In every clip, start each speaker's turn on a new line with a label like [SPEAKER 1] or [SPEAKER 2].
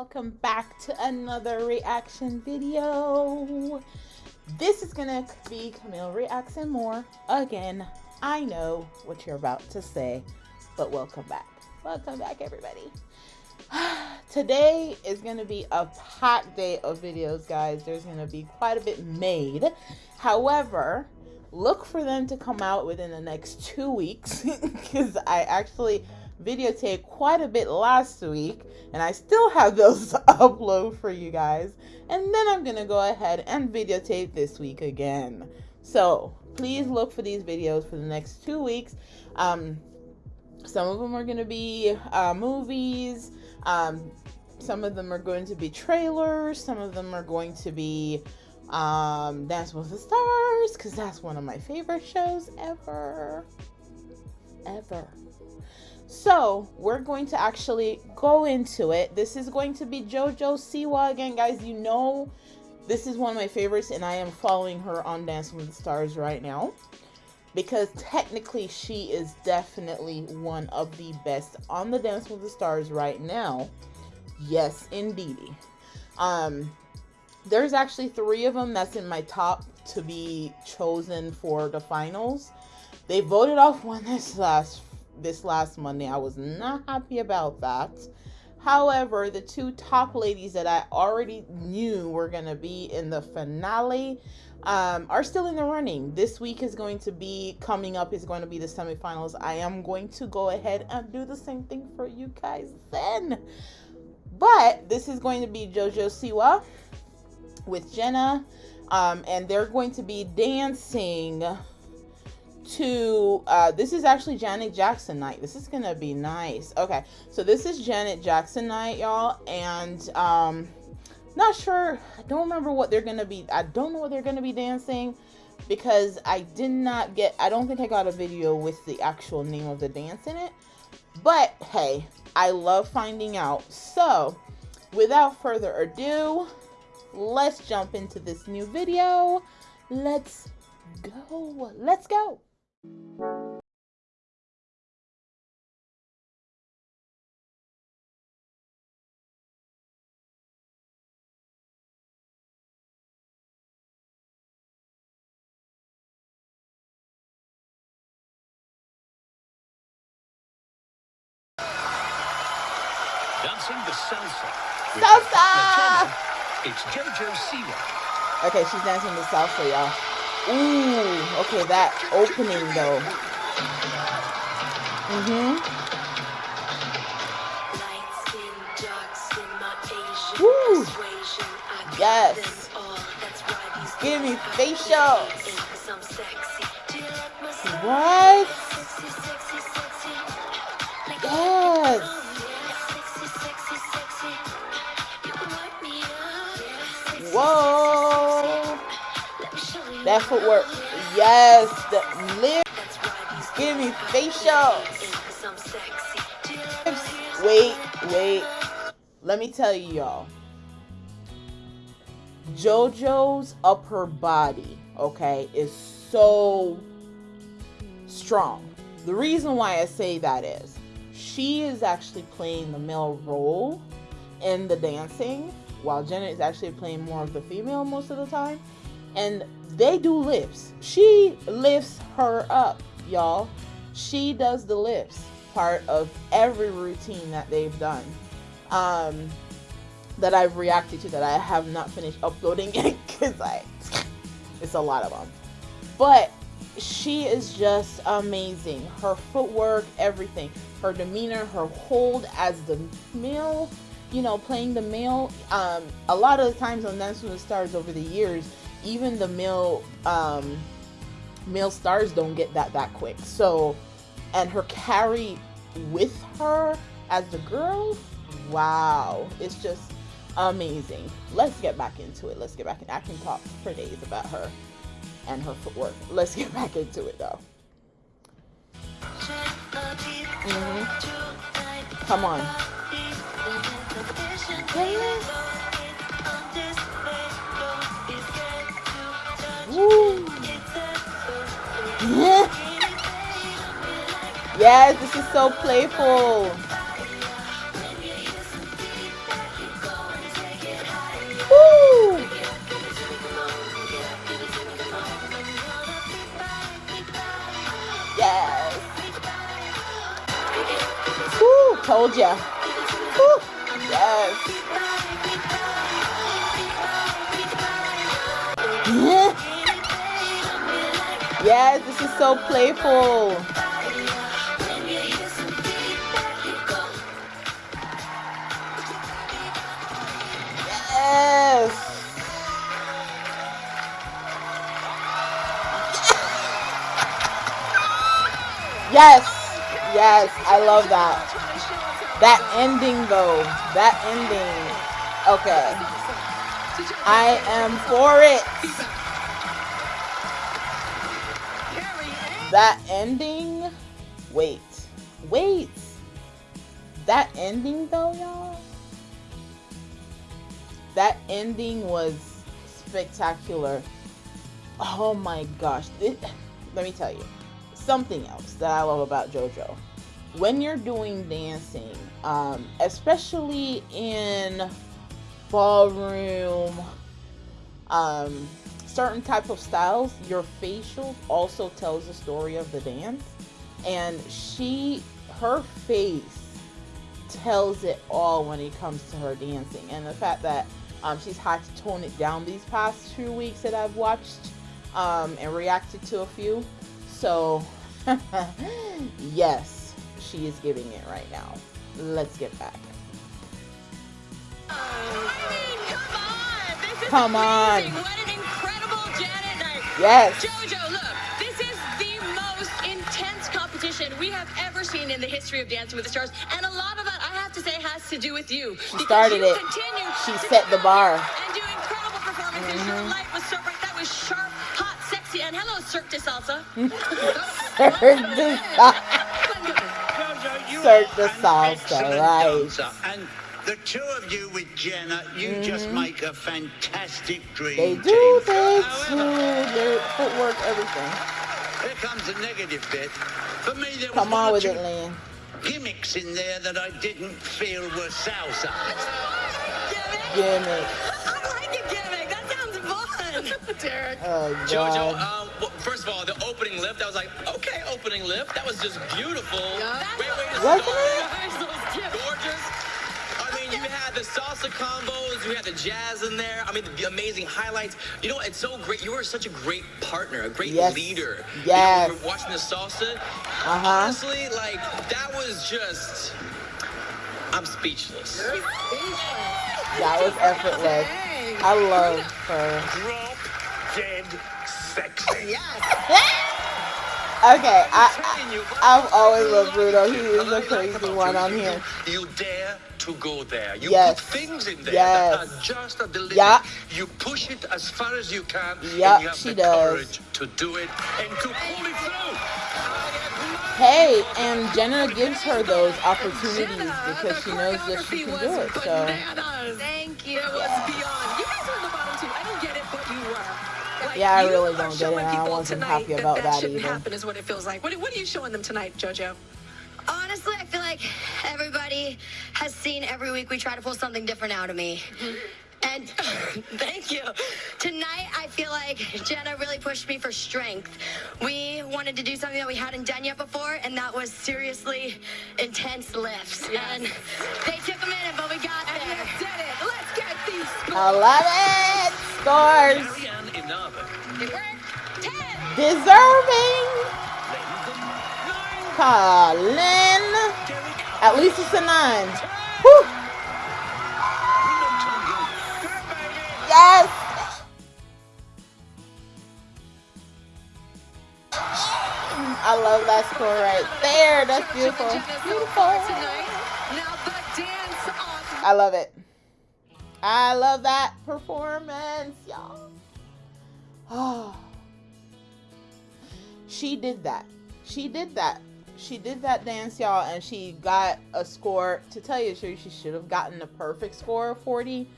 [SPEAKER 1] welcome back to another reaction video. This is gonna be Camille Reacts and More. Again, I know what you're about to say, but welcome back. Welcome back, everybody. Today is gonna be a packed day of videos, guys. There's gonna be quite a bit made. However, look for them to come out within the next two weeks because I actually videotaped quite a bit last week and I still have those to upload for you guys. And then I'm gonna go ahead and videotape this week again. So please look for these videos for the next two weeks. Um, some of them are gonna be uh, movies. Um, some of them are going to be trailers. Some of them are going to be um, Dance with the Stars because that's one of my favorite shows ever. Ever. So we're going to actually go into it. This is going to be JoJo Siwa again, guys. You know, this is one of my favorites, and I am following her on Dancing with the Stars right now because technically she is definitely one of the best on the Dance with the Stars right now. Yes, indeed. Um, there's actually three of them that's in my top to be chosen for the finals. They voted off one this last this last Monday. I was not happy about that. However, the two top ladies that I already knew were going to be in the finale um, are still in the running. This week is going to be coming up, is going to be the semifinals. I am going to go ahead and do the same thing for you guys then. But this is going to be JoJo Siwa with Jenna, um, and they're going to be dancing to uh, this is actually Janet Jackson night. This is gonna be nice. Okay, so this is Janet Jackson night, y'all, and um, not sure. I don't remember what they're gonna be. I don't know what they're gonna be dancing because I did not get. I don't think I got a video with the actual name of the dance in it. But hey, I love finding out. So, without further ado, let's jump into this new video. Let's go. Let's go.
[SPEAKER 2] Dancing the salsa.
[SPEAKER 1] Salsa!
[SPEAKER 2] It's JoJo Siwa.
[SPEAKER 1] Okay, she's dancing the salsa, y'all. Ooh, okay, that opening though. Mm-hmm. Woo! Yes. Give me facial. What? That footwork. Yes. The lip. Give me facial. Wait, wait. Let me tell you, y'all. JoJo's upper body, okay, is so strong. The reason why I say that is she is actually playing the male role in the dancing, while Jenna is actually playing more of the female most of the time. And they do lifts. She lifts her up, y'all. She does the lifts part of every routine that they've done. Um, that I've reacted to that I have not finished uploading yet because I it's a lot of them. But she is just amazing. Her footwork, everything, her demeanor, her hold as the male, you know, playing the male. Um, a lot of the times on Dance with Stars over the years, even the male um, male stars don't get that that quick. So, and her carry with her as the girl, wow, it's just amazing. Let's get back into it. Let's get back in. I can talk for days about her and her footwork. Let's get back into it though. Mm -hmm. Come on. yes, this is so playful. Woo! Yes. Woo, told ya. Woo, yes. Yeah yes, this is so playful. Yes. Yes. Yes, I love that. That ending though. That ending. Okay. I am for it. That ending. Wait. Wait. That ending though, y'all. That ending was spectacular. Oh my gosh. It, let me tell you something else that I love about JoJo. When you're doing dancing, um, especially in ballroom, um, certain type of styles, your facial also tells the story of the dance. And she, her face tells it all when it comes to her dancing. And the fact that um, she's had to tone it down these past two weeks that I've watched um, and reacted to a few. So, yes, she is giving it right now. Let's get back. come on. Yes.
[SPEAKER 3] JoJo, look, this is the most intense competition we have ever seen in the history of Dancing with the Stars. And a lot of that, I have to say, has to do with you.
[SPEAKER 1] She started it. She set the bar.
[SPEAKER 3] And do incredible performances. Mm -hmm. Your light was so bright. That was sharp, hot, sexy. And hello, Cirque du Salsa.
[SPEAKER 1] Cirque du Salsa. Cirque du Salsa, right.
[SPEAKER 4] The two of you with Jenna, you mm just make a fantastic dream
[SPEAKER 1] They do, they do. Their footwork, everything.
[SPEAKER 4] Here comes the negative bit. For me, there
[SPEAKER 1] Come
[SPEAKER 4] was
[SPEAKER 1] on with it, Len.
[SPEAKER 4] gimmicks in there that I didn't feel were salsa.
[SPEAKER 1] Gimmick.
[SPEAKER 3] I like a gimmick. That sounds fun. Derek.
[SPEAKER 1] Oh,
[SPEAKER 5] Jojo, um, well, first of all, the opening lift, I was like, okay, opening lift. That was just beautiful.
[SPEAKER 3] Yeah.
[SPEAKER 5] Great way to
[SPEAKER 1] Wasn't
[SPEAKER 5] start.
[SPEAKER 1] it?
[SPEAKER 5] Gorgeous. You had the salsa combos, you had the jazz in there. I mean, the amazing highlights. You know, it's so great. You are such a great partner, a great
[SPEAKER 1] yes.
[SPEAKER 5] leader.
[SPEAKER 1] Yes.
[SPEAKER 5] You know, we were watching the salsa.
[SPEAKER 1] Uh-huh.
[SPEAKER 5] Honestly, like, that was just... I'm speechless.
[SPEAKER 1] That was effortless. I love her.
[SPEAKER 2] Drop dead sexy.
[SPEAKER 1] Okay, I, I I've always loved Bruno. He is a crazy one on here.
[SPEAKER 2] You dare to go there. You
[SPEAKER 1] Yes.
[SPEAKER 2] put things in there
[SPEAKER 1] Yes.
[SPEAKER 2] that are just at the limit.
[SPEAKER 1] Yeah.
[SPEAKER 2] You push it as far as you can.
[SPEAKER 1] Yeah,
[SPEAKER 2] and you have
[SPEAKER 1] she
[SPEAKER 2] the
[SPEAKER 1] does.
[SPEAKER 2] courage to do it and to pull it through.
[SPEAKER 1] Hey, and Jenna gives her those opportunities because she knows that she can do it. So
[SPEAKER 3] Thank you. It was beyond. You guys were in the bottom two. I don't get it, but you were. Like,
[SPEAKER 1] Yeah, I
[SPEAKER 3] you
[SPEAKER 1] really
[SPEAKER 3] are
[SPEAKER 1] don't get
[SPEAKER 3] showing
[SPEAKER 1] it, and I
[SPEAKER 3] people
[SPEAKER 1] wasn't
[SPEAKER 3] tonight
[SPEAKER 1] happy about
[SPEAKER 3] that,
[SPEAKER 1] that
[SPEAKER 3] shouldn't
[SPEAKER 1] either.
[SPEAKER 3] happen is what it feels like. What, what are you showing them tonight, JoJo?
[SPEAKER 6] Honestly, I feel like everybody has seen every week we try to pull something different out of me. Mm-hmm. And thank you. Tonight, I feel like Jenna really pushed me for strength. We wanted to do something that we hadn't done yet before, and that was seriously intense lifts. And they took a minute, but we got
[SPEAKER 3] And you
[SPEAKER 6] there.
[SPEAKER 3] did it. Let's get these scores.
[SPEAKER 1] I love it. Scores. Deserving. Colin. At least it's a nine. Whew. Yes. I love that score right there. That's beautiful. Beautiful. I love it. I love that performance, y'all. Oh. She did that. She did that. She did that dance, y'all, and she got a score. To tell you the truth, she should have gotten a perfect score of 40.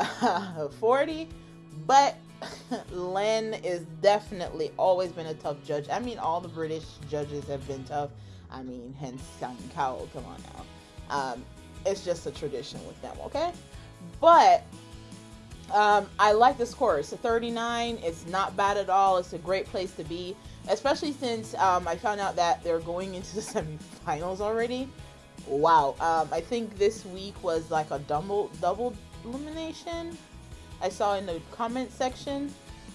[SPEAKER 1] 40. But Len is definitely always been a tough judge. I mean, all the British judges have been tough. I mean, hence Simon Cowell. Come on now. Um, it's just a tradition with them, okay? But um, I like the score. It's a 39. It's not bad at all. It's a great place to be, especially since um, I found out that they're going into the semifinals already. wow. Um, I think this week was like a double double elimination. I saw in the comment section.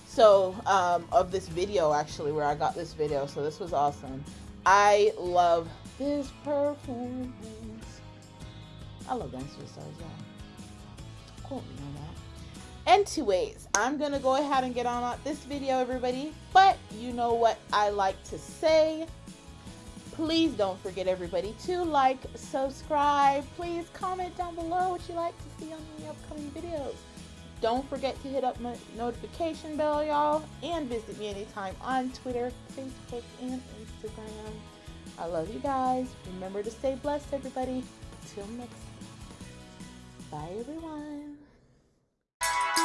[SPEAKER 1] So um, of this video actually, where I got this video. So this was awesome. I love this performance. I love Dance with Stars, y'all. Quote me on that. Anyways, I'm gonna go ahead and get on this video, everybody. But you know what I like to say. Please don't forget, everybody, to like, subscribe. Please comment down below what you like to see on the upcoming videos. Don't forget to hit up my notification bell, y'all, and visit me anytime on Twitter, Facebook, and Instagram. I love you guys. Remember to stay blessed, everybody. Till next time. Bye, everyone.